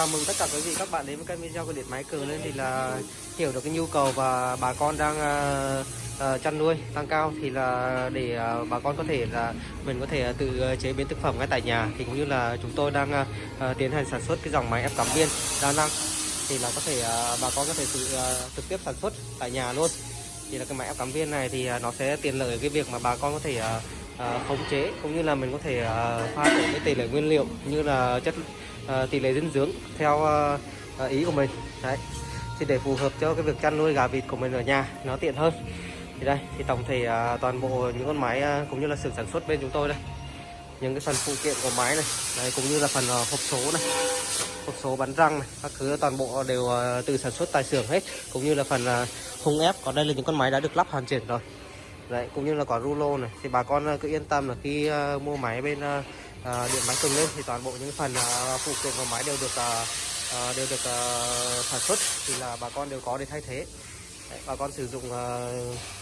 chào mừng tất cả quý vị các bạn đến với kênh video của điện máy cường lên. Thì là hiểu được cái nhu cầu và bà con đang uh, uh, chăn nuôi tăng cao thì là để uh, bà con có thể là mình có thể tự chế biến thực phẩm ngay tại nhà. Thì cũng như là chúng tôi đang uh, tiến hành sản xuất cái dòng máy ép cắm viên đa năng. Thì là có thể uh, bà con có thể tự uh, trực tiếp sản xuất tại nhà luôn. Thì là cái máy ép cắm viên này thì uh, nó sẽ tiện lợi cái việc mà bà con có thể uh, uh, khống chế cũng như là mình có thể uh, pha trộn cái tỷ lệ nguyên liệu như là chất uh, tỷ lệ dinh dưỡng theo uh, ý của mình. Đấy. Thì để phù hợp cho cái việc chăn nuôi gà vịt của mình ở nhà nó tiện hơn. Thì đây thì tổng thể uh, toàn bộ những con máy uh, cũng như là xưởng sản xuất bên chúng tôi đây. Những cái phần phụ kiện của máy này đấy, cũng như là phần uh, hộp số này hộp số bắn răng này các thứ toàn bộ đều uh, từ sản xuất tại xưởng hết. Cũng như là phần uh, hung ép còn đây là những con máy đã được lắp hoàn chỉnh rồi. Đấy cũng như là có rulo này. Thì bà con cứ yên tâm là khi uh, mua máy bên uh, Ờ, điện máy cường lên thì toàn bộ những phần à, phụ kiện của máy đều được à, đều được à, sản xuất thì là bà con đều có để thay thế. Đấy, bà con sử dụng à,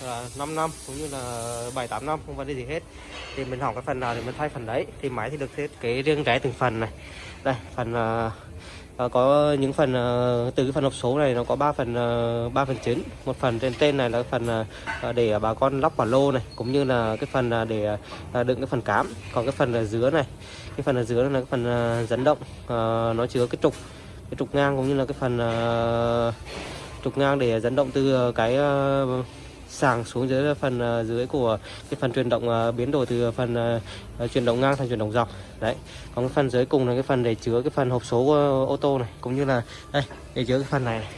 à, 5 năm cũng như là 7 8 năm không vấn đề gì hết. Thì mình hỏng cái phần nào thì mình thay phần đấy. Thì máy thì được thiết kế riêng rẽ từng phần này. Đây phần à, uh, có những phần ờ, từ cái phần hộp số này nó có 3 phần ờ, uh, 3 phần chính. Một phần trên tên này là phần để bà con lắp quả lô này cũng như là cái phần để đựng cái phần cám. Còn cái phần ở dưới này cái phần ở dưới là cái phần dẫn động nó chứa cái trục cái trục ngang cũng như là cái phần trục ngang để dẫn động từ cái sàng xuống dưới phần ờ, dưới của cái phần chuyển động ờ, biến đổi từ phần ờ, chuyển động ngang thành chuyển động dọc. Đấy còn cái phần dưới cùng là cái phần để chứa cái phần hộp số của ô tô này cũng như là đây để chứa cái phần này, này.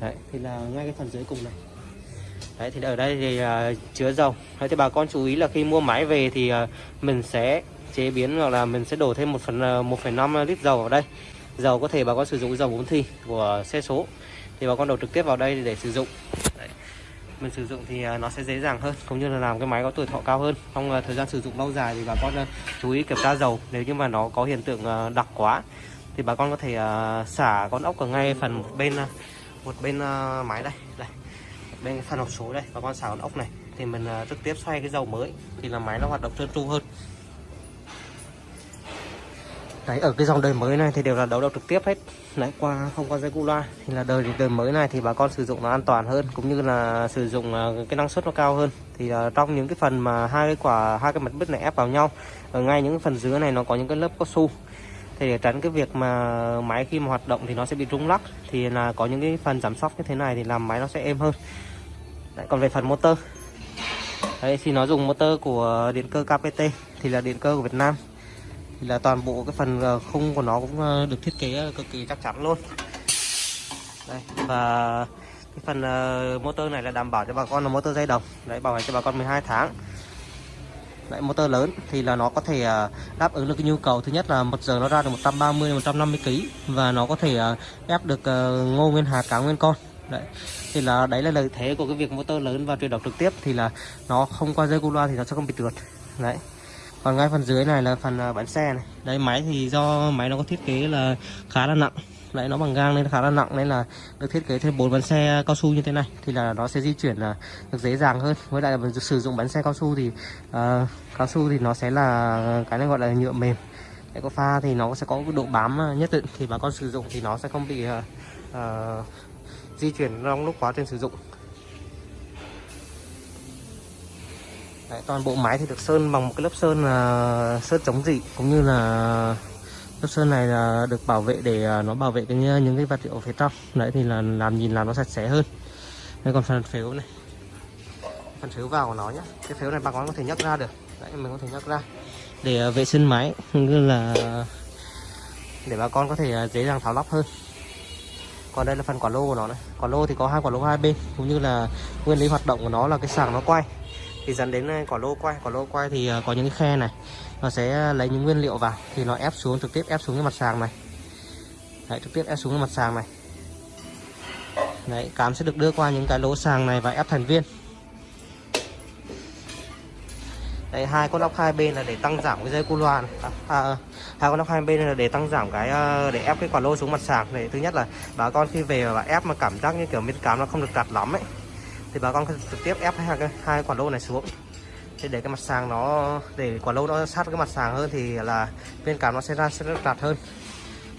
Đấy thì là ngay cái phần dưới cùng này. Đấy thì ở đây thì uh, chứa dầu đấy thì bà con chú ý là khi mua máy về thì uh, mình sẽ chế biến hoặc là mình sẽ đổ thêm một phần uh, 1,5 lít dầu vào đây. Dầu có thể bà con sử dụng dầu 4 thi của xe số. Thì bà con đổ trực tiếp vào đây để sử dụng. Đấy mình sử dụng thì à, nó sẽ dễ dàng hơn, cũng như là làm cái máy có tuổi thọ cao hơn. Trong à, thời gian sử dụng lâu dài thì bà con à, chú ý kiểm tra dầu. Nếu như mà nó có hiện tượng đặc quá thì bà con có thể xả con ốc ở ngay phần một bên một bên máy đây đây bên phần hộp số đây. Bà con xả con ốc này thì mình trực tiếp xoay cái dầu mới thì là máy nó hoạt động trơn tru hơn. Đấy, ở cái dòng đời mới này thì đều là đấu đầu trực tiếp hết. Đấy, qua không qua dây cu loa. Thì là đời đời mới này thì bà con sử dụng nó an toàn hơn cũng như là sử dụng à, cái năng suất nó cao hơn. Thì uh, trong những cái phần mà hai cái quả hai cái mặt bứt này ép vào nhau ở ngay những phần dưới này nó có những cái lớp cao su thì để tránh cái việc mà máy khi mà hoạt động thì nó sẽ bị rung lắc. Thì là có những cái phần giảm sóc như thế này thì làm máy nó sẽ êm hơn. Đấy, còn về phần motor. Đấy thì nó dùng motor của điện cơ KPT thì là điện cơ của Việt Nam thì là toàn bộ cái phần ờ, khung của nó cũng ờ, được thiết kế ờ, cực kỳ chắc chắn luôn. Đây, và cái phần motor này là đảm bảo cho bà con là motor dây đồng. Đấy, bảo hành cho bà con 12 tháng. Đấy, motor lớn thì là nó có thể đáp ứng được cái nhu cầu. Thứ nhất là một giờ nó ra được 130 150 kg và nó có thể ép được ngô nguyên hạt cá nguyên con. Đấy, thì là đấy là lợi thế của cái việc motor lớn và truyền động trực tiếp. Thì là nó không qua dây cu loa thì nó sẽ không bị trượt. Đấy còn ngay phần dưới này là phần à, bánh xe này. Đây máy thì do máy nó có thiết kế là khá là nặng. Lại nó bằng gang nên khá là nặng nên là được thiết kế thêm bốn bánh xe cao su như thế này thì là nó sẽ di chuyển là được dễ dàng hơn. Với lại là mình sử dụng bánh xe cao su thì uh, cao su thì nó sẽ là cái này gọi là nhựa mềm. Cái có pha thì nó sẽ có độ bám à, nhất định thì bà con sử dụng thì nó sẽ không bị uh, uh, di chuyển trong lúc quá trình sử dụng. Đấy, toàn bộ máy thì được sơn bằng một cái lớp sơn là sơn chống dị cũng như là lớp sơn này là được bảo vệ để à, nó bảo vệ cái những cái vật liệu phía trong. Đấy thì là làm nhìn làm nó sạch sẽ hơn. Đây còn phần phếu này. Phần phếu vào của nó nhé cái phếu này bà con có thể nhấc ra được. Đấy mình có thể nhấc ra để à, vệ sinh máy như là để bà con có thể à, dễ dàng tháo lắp hơn. Còn đây là phần quả lô của nó này. Quả lô thì có hai quả lô hai bên cũng như là nguyên lý hoạt động của nó là cái sàng nó quay thì dẫn đến ờ, quả lô quay. Quả lô quay thì ờ, có những cái khe này. Nó sẽ ờ, lấy những nguyên liệu vào. Thì nó ép xuống trực tiếp ép xuống cái mặt sàng này. Đấy trực tiếp ép xuống cái mặt sàng này. Đấy cám sẽ được đưa qua những cái lỗ sàng này và ép thành viên. Đấy hai con ốc hai bên là để tăng giảm cái dây cu loa này. À, à, hai con ốc hai bên là để tăng giảm cái để ép cái quả lô xuống mặt sàng này. Thứ nhất là bà con khi về và ép mà cảm giác như kiểu miếng cám nó không được chặt lắm ấy thì bà con trực tiếp ép hai cái hai quả lô này xuống. Thì để cái mặt sàng nó để quả lô nó sát cái mặt sàng hơn thì là viên cám nó sẽ ra sẽ rất chặt hơn.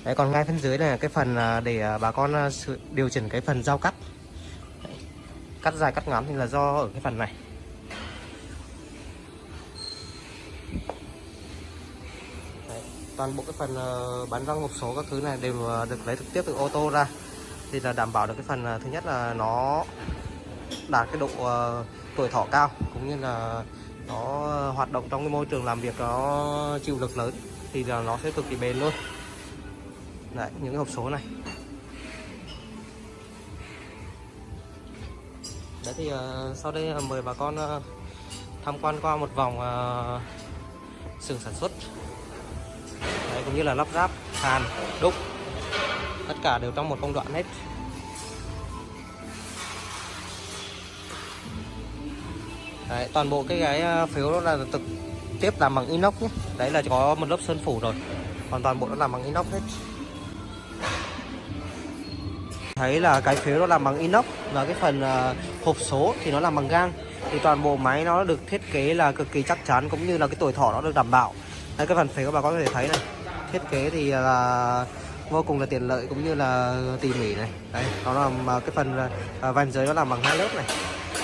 Đấy còn ngay phần dưới này là cái phần à, để à, bà con à, điều chỉnh cái phần dao cắt. Đấy. cắt dài cắt ngắn thì là do ở cái phần này. Đấy, toàn bộ cái phần bán răng hộp số các thứ này đều được lấy trực tiếp từ ô tô ra. Thì là đảm bảo được cái phần thứ nhất là nó đạt cái độ uh, tuổi thọ cao cũng như là nó hoạt động trong cái môi trường làm việc nó chịu lực lớn thì là nó sẽ cực kỳ bền luôn. Đấy, những cái hộp số này. Đấy thì uh, sau đây uh, mời bà con uh, tham quan qua một vòng ờ, xưởng sản xuất. Đấy, cũng như là lắp ráp, hàn, đúc. Tất cả đều trong một công đoạn hết. Đấy, toàn bộ cái cái ờ, phiếu nó là trực tiếp làm bằng inox nhé. Đấy là có một lớp sơn phủ rồi. Còn toàn bộ nó làm bằng inox hết. Thấy là cái phiếu nó làm bằng inox và cái phần ờ, hộp số thì nó làm bằng gang. Thì toàn bộ máy nó được thiết kế là cực kỳ chắc chắn cũng như là cái tuổi thọ nó được đảm bảo. Đây cái phần phếu bà con có thể thấy này. Thiết kế thì là vô cùng là tiện lợi cũng như là tỉ mỉ này. Đấy nó làm ờ, cái phần vành dưới nó làm bằng hai lớp này.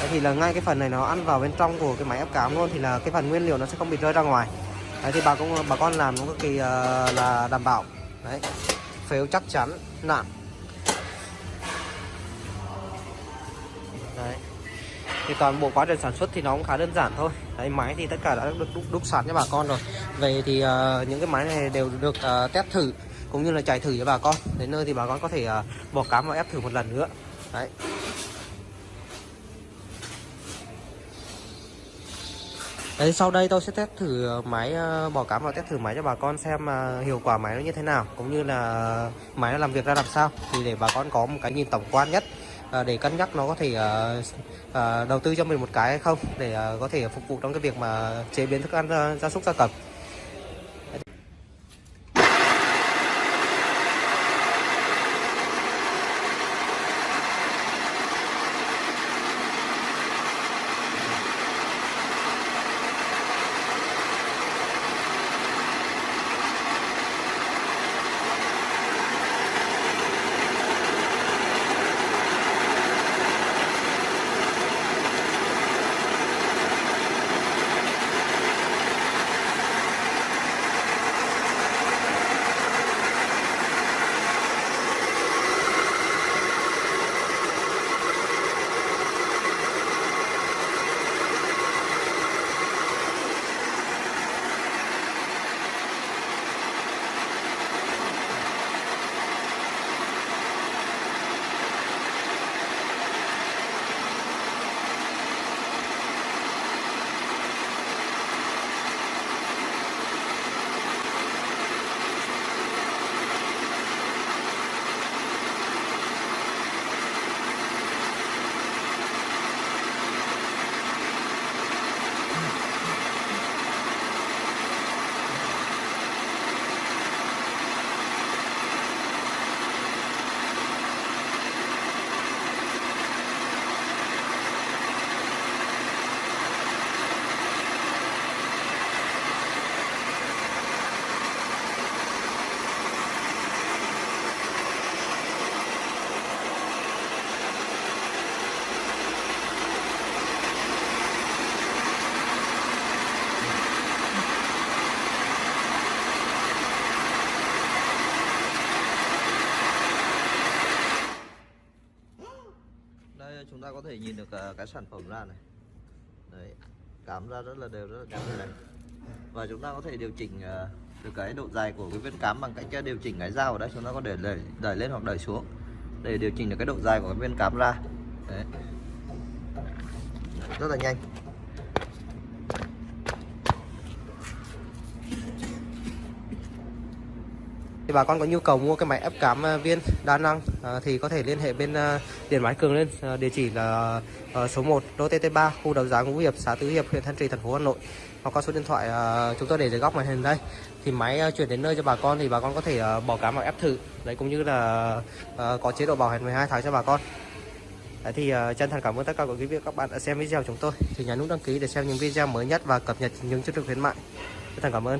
Đấy thì là ngay cái phần này nó ăn vào bên trong của cái máy ép cám luôn thì là cái phần nguyên liệu nó sẽ không bị rơi ra ngoài. Đấy thì bà cũng bà con làm nó cực kỳ uh, là đảm bảo. Đấy phếu chắc chắn nặng đấy thì toàn bộ quá trình sản xuất thì nó cũng khá đơn giản thôi. Đấy máy thì tất cả đã được đúc, đúc sẵn cho bà con rồi. Về thì uh, những cái máy này đều được uh, test thử cũng như là chạy thử cho bà con. Đến nơi thì bà con có thể uh, bỏ cám và ép thử một lần nữa. Đấy. Đấy, sau đây tôi sẽ test thử ờ, máy ờ, bỏ cám và test thử máy cho bà con xem ờ, hiệu quả máy nó như thế nào cũng như là máy nó làm việc ra làm sao. Thì để bà con có một cái nhìn tổng quan nhất để cân nhắc nó có thể đầu tư cho mình một cái hay không để có thể phục vụ trong cái việc mà chế biến thức ăn gia súc gia cầm. Nhìn được ờ, cái sản phẩm ra này. Đấy cám ra rất là đều rất là đẹp này. Và chúng ta có thể điều chỉnh ờ, được cái độ dài của cái viên cám bằng cách ờ, điều chỉnh cái dao ở đây. Chúng ta có để đẩy, đẩy lên hoặc đẩy xuống để điều chỉnh được cái độ dài của cái viên cám ra. Đấy. rất là nhanh. Thì bà con có nhu cầu mua cái máy ép cám à, viên đa năng à, thì có thể liên hệ bên à, điện máy cường lên địa chỉ là số 1 đô TT3 khu đầu giá Ngũ Hiệp xã Tứ Hiệp huyện Thanh Trì thành phố Hà Nội. Hoặc qua số điện thoại chúng tôi để dưới góc màn hình đây. Thì máy chuyển đến nơi cho bà con thì bà con có thể bỏ cám vào ép thử. Đấy cũng như là có chế độ bảo hành 12 tháng cho bà con. Đấy thì uh, chân thành cảm ơn tất cả quý vị các bạn đã xem video của chúng tôi. Thì nhấn nút đăng ký để xem những video mới nhất và cập nhật những chương trình khuyến mại. Chân thành cảm ơn.